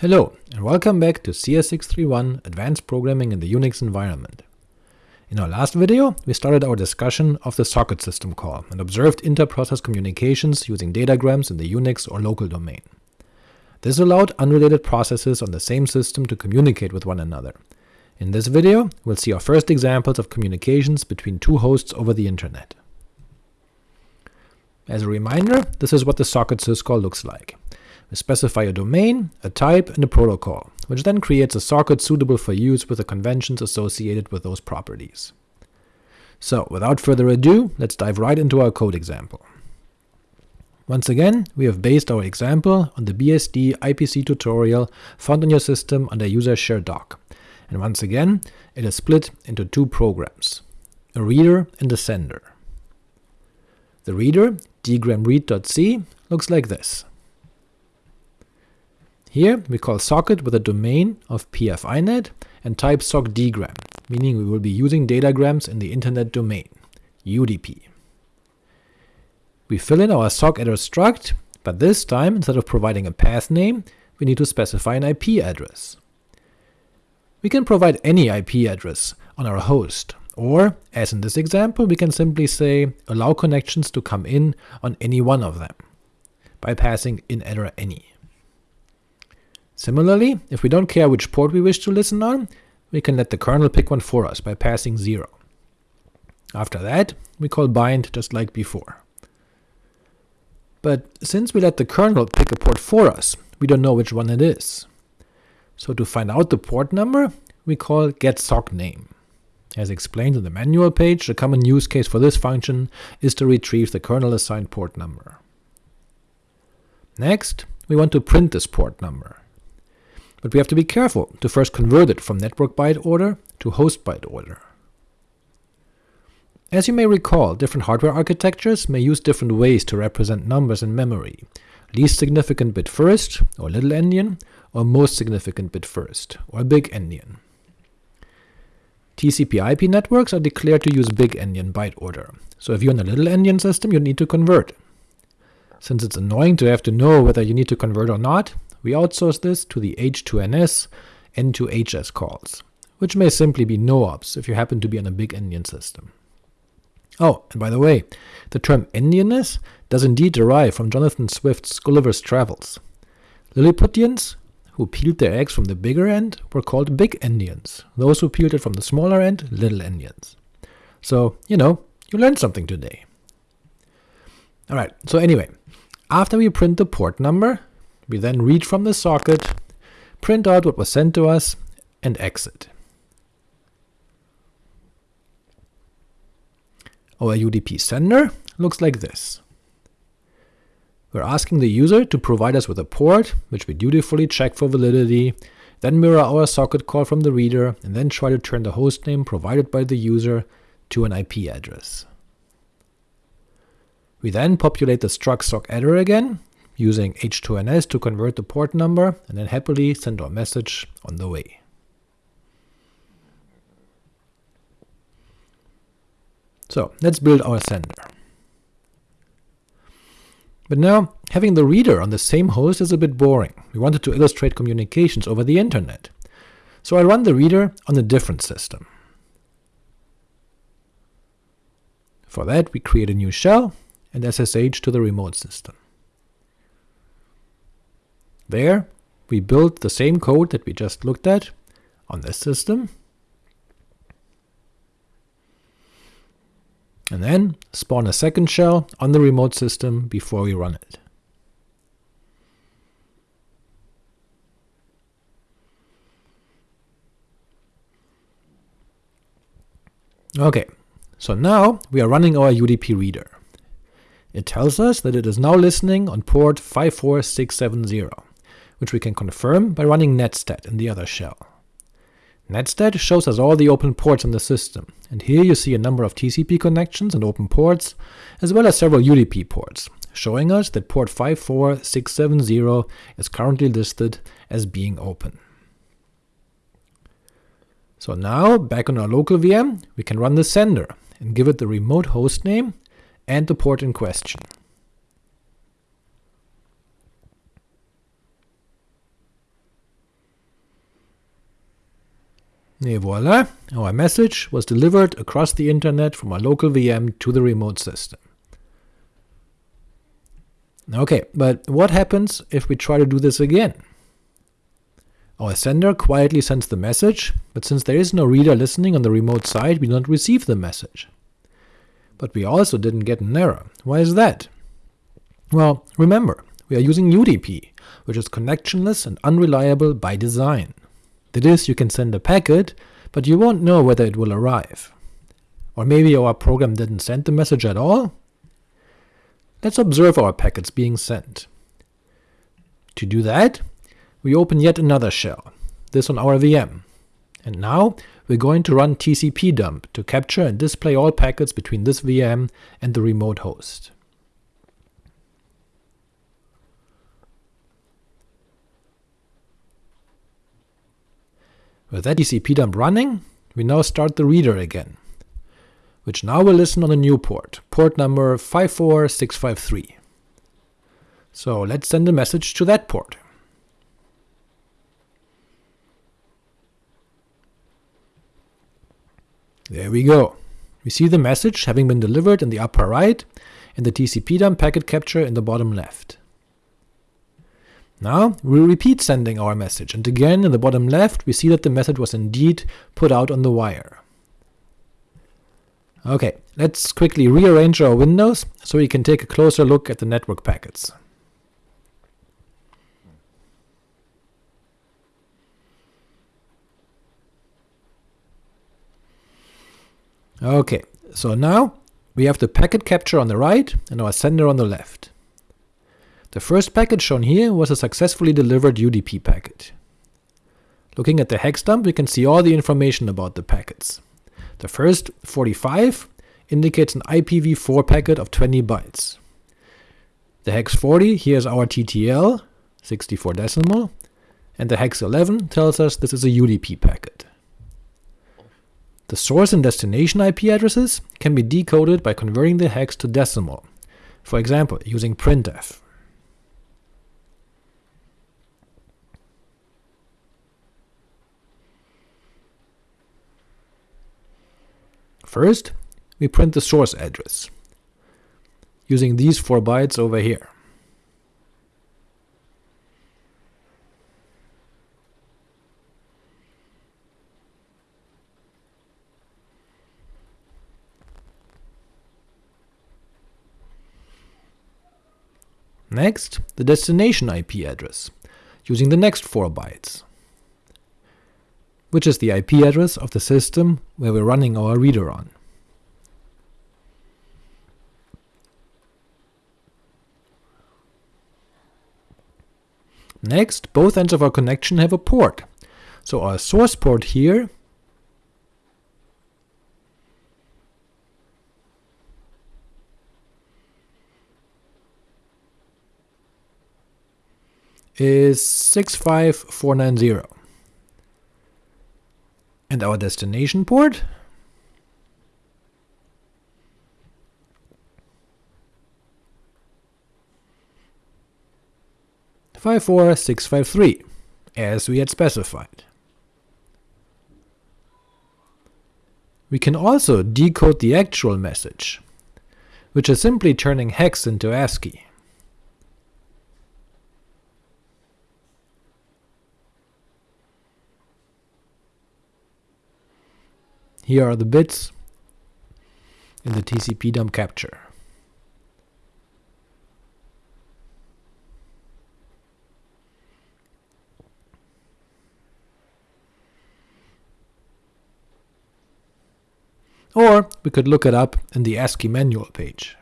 Hello, and welcome back to CS631 Advanced Programming in the Unix Environment. In our last video, we started our discussion of the socket system call, and observed inter-process communications using datagrams in the Unix or local domain. This allowed unrelated processes on the same system to communicate with one another. In this video, we'll see our first examples of communications between two hosts over the internet. As a reminder, this is what the socket syscall looks like. We specify a domain, a type, and a protocol, which then creates a socket suitable for use with the conventions associated with those properties. So without further ado, let's dive right into our code example. Once again, we have based our example on the BSD IPC tutorial found on your system under user share doc, and once again, it is split into two programs, a reader and a sender. The reader, dgramread.c, looks like this. Here we call socket with a domain of PF_INET and type SOCK_DGRAM, meaning we will be using datagrams in the internet domain, UDP. We fill in our sockaddr struct, but this time instead of providing a path name, we need to specify an IP address. We can provide any IP address on our host, or, as in this example, we can simply say allow connections to come in on any one of them, by passing in addr any. Similarly, if we don't care which port we wish to listen on, we can let the kernel pick one for us by passing 0. After that, we call bind just like before. But since we let the kernel pick a port for us, we don't know which one it is. So to find out the port number, we call getSockName. As explained in the manual page, a common use case for this function is to retrieve the kernel-assigned port number. Next, we want to print this port number but we have to be careful to first convert it from network byte order to host byte order. As you may recall, different hardware architectures may use different ways to represent numbers in memory, least significant bit first, or little endian, or most significant bit first, or big endian. TCP IP networks are declared to use big endian byte order, so if you're in a little endian system you need to convert. Since it's annoying to have to know whether you need to convert or not, we outsource this to the H2NS N2HS calls, which may simply be no-ops if you happen to be on a big endian system. Oh, and by the way, the term endianness does indeed derive from Jonathan Swift's Gulliver's Travels. Lilliputians who peeled their eggs from the bigger end were called big endians, those who peeled it from the smaller end, little endians. So, you know, you learned something today. Alright, so anyway, after we print the port number, we then read from the socket, print out what was sent to us, and exit. Our UDP sender looks like this. We're asking the user to provide us with a port, which we dutifully check for validity, then mirror our socket call from the reader, and then try to turn the hostname provided by the user to an IP address. We then populate the struct sockaddr again, using H2NS to convert the port number, and then happily send our message on the way. So let's build our sender. But now, having the reader on the same host is a bit boring. We wanted to illustrate communications over the internet. So I run the reader on a different system. For that, we create a new shell and SSH to the remote system. There, we build the same code that we just looked at on this system, and then spawn a second shell on the remote system before we run it. Ok, so now we are running our UDP reader. It tells us that it is now listening on port 54670 which we can confirm by running netstat in the other shell. Netstat shows us all the open ports in the system, and here you see a number of TCP connections and open ports, as well as several UDP ports, showing us that port 54670 is currently listed as being open. So now, back on our local VM, we can run the sender, and give it the remote host name and the port in question. Et voila, our message was delivered across the internet from our local VM to the remote system. Ok, but what happens if we try to do this again? Our sender quietly sends the message, but since there is no reader listening on the remote side, we don't receive the message. But we also didn't get an error. Why is that? Well, remember, we are using UDP, which is connectionless and unreliable by design. That is, you can send a packet, but you won't know whether it will arrive. Or maybe our program didn't send the message at all? Let's observe our packets being sent. To do that, we open yet another shell, this on our VM. And now we're going to run tcpdump to capture and display all packets between this VM and the remote host. With that tcp dump running, we now start the reader again, which now will listen on a new port, port number 54653. So let's send a message to that port. There we go. We see the message having been delivered in the upper right, and the TCP dump packet capture in the bottom left. Now we repeat sending our message, and again in the bottom left we see that the message was indeed put out on the wire. Ok, let's quickly rearrange our windows so we can take a closer look at the network packets. Ok, so now we have the packet capture on the right and our sender on the left. The first packet shown here was a successfully delivered UDP packet. Looking at the hex dump we can see all the information about the packets. The first, 45, indicates an IPv4 packet of 20 bytes. The hex 40 here is our TTL, 64 decimal, and the hex 11 tells us this is a UDP packet. The source and destination IP addresses can be decoded by converting the hex to decimal, for example using printf. First, we print the source address, using these 4 bytes over here. Next, the destination IP address, using the next 4 bytes, which is the IP address of the system where we're running our reader on. Next, both ends of our connection have a port, so our source port here is 65490. And our destination port five four six five three, as we had specified. We can also decode the actual message, which is simply turning hex into ASCII. Here are the bits in the TCP dump capture. Or we could look it up in the ASCII manual page.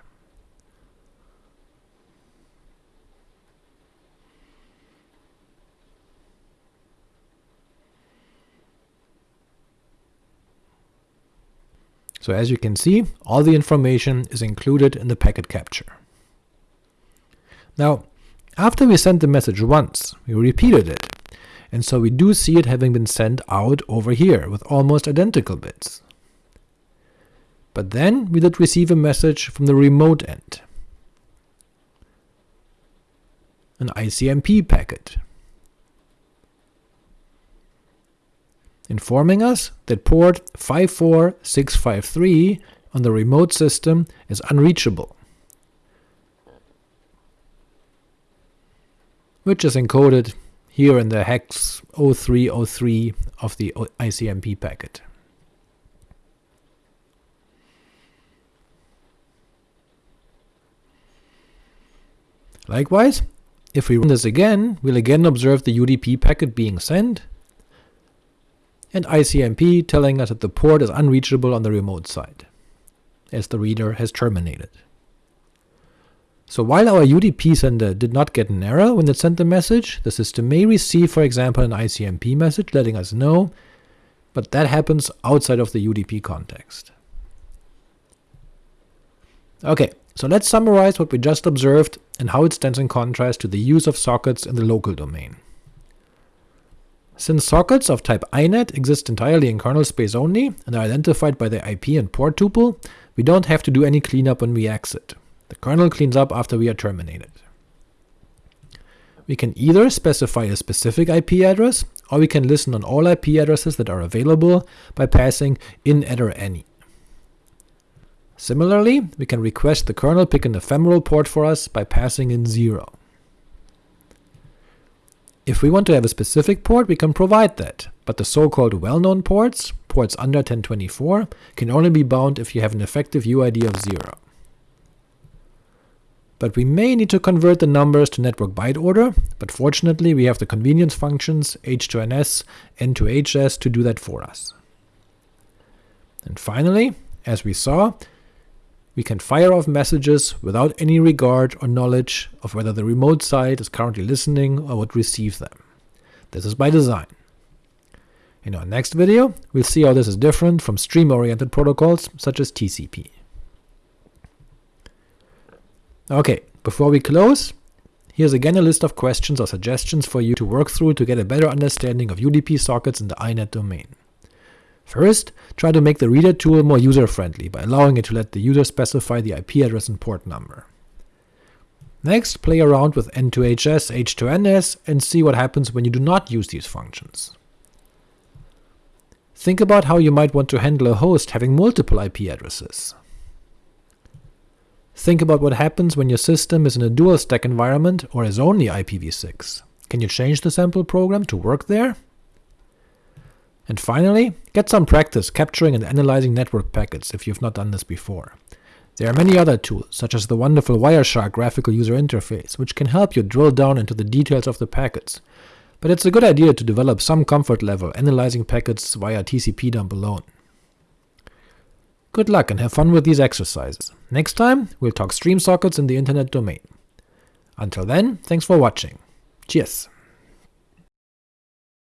So as you can see, all the information is included in the packet capture. Now, after we sent the message once, we repeated it, and so we do see it having been sent out over here with almost identical bits. But then we did receive a message from the remote end, an ICMP packet. Informing us that port 54653 on the remote system is unreachable, which is encoded here in the hex 0303 of the ICMP packet. Likewise, if we run this again, we'll again observe the UDP packet being sent, and ICMP telling us that the port is unreachable on the remote side, as the reader has terminated. So while our UDP sender did not get an error when it sent the message, the system may receive for example an ICMP message letting us know, but that happens outside of the UDP context. Ok, so let's summarize what we just observed and how it stands in contrast to the use of sockets in the local domain. Since sockets of type INET exist entirely in kernel space only, and are identified by the IP and port tuple, we don't have to do any cleanup when we exit. The kernel cleans up after we are terminated. We can either specify a specific IP address, or we can listen on all IP addresses that are available by passing in any. Similarly, we can request the kernel pick an ephemeral port for us by passing in 0. If we want to have a specific port, we can provide that, but the so-called well-known ports, ports under 1024, can only be bound if you have an effective UID of 0. But we may need to convert the numbers to network byte order, but fortunately we have the convenience functions h2ns, n2hs to do that for us. And finally, as we saw, we can fire off messages without any regard or knowledge of whether the remote site is currently listening or would receive them. This is by design. In our next video, we'll see how this is different from stream-oriented protocols such as TCP. Ok, before we close, here's again a list of questions or suggestions for you to work through to get a better understanding of UDP sockets in the INET domain. First, try to make the reader tool more user-friendly by allowing it to let the user specify the IP address and port number. Next, play around with N2HS, H2NS, and see what happens when you do not use these functions. Think about how you might want to handle a host having multiple IP addresses. Think about what happens when your system is in a dual stack environment or is only IPv6. Can you change the sample program to work there? And finally, get some practice capturing and analyzing network packets if you've not done this before. There are many other tools, such as the wonderful Wireshark graphical user interface, which can help you drill down into the details of the packets, but it's a good idea to develop some comfort level analyzing packets via TCP dump alone. Good luck and have fun with these exercises. Next time, we'll talk stream sockets in the internet domain. Until then, thanks for watching. Cheers!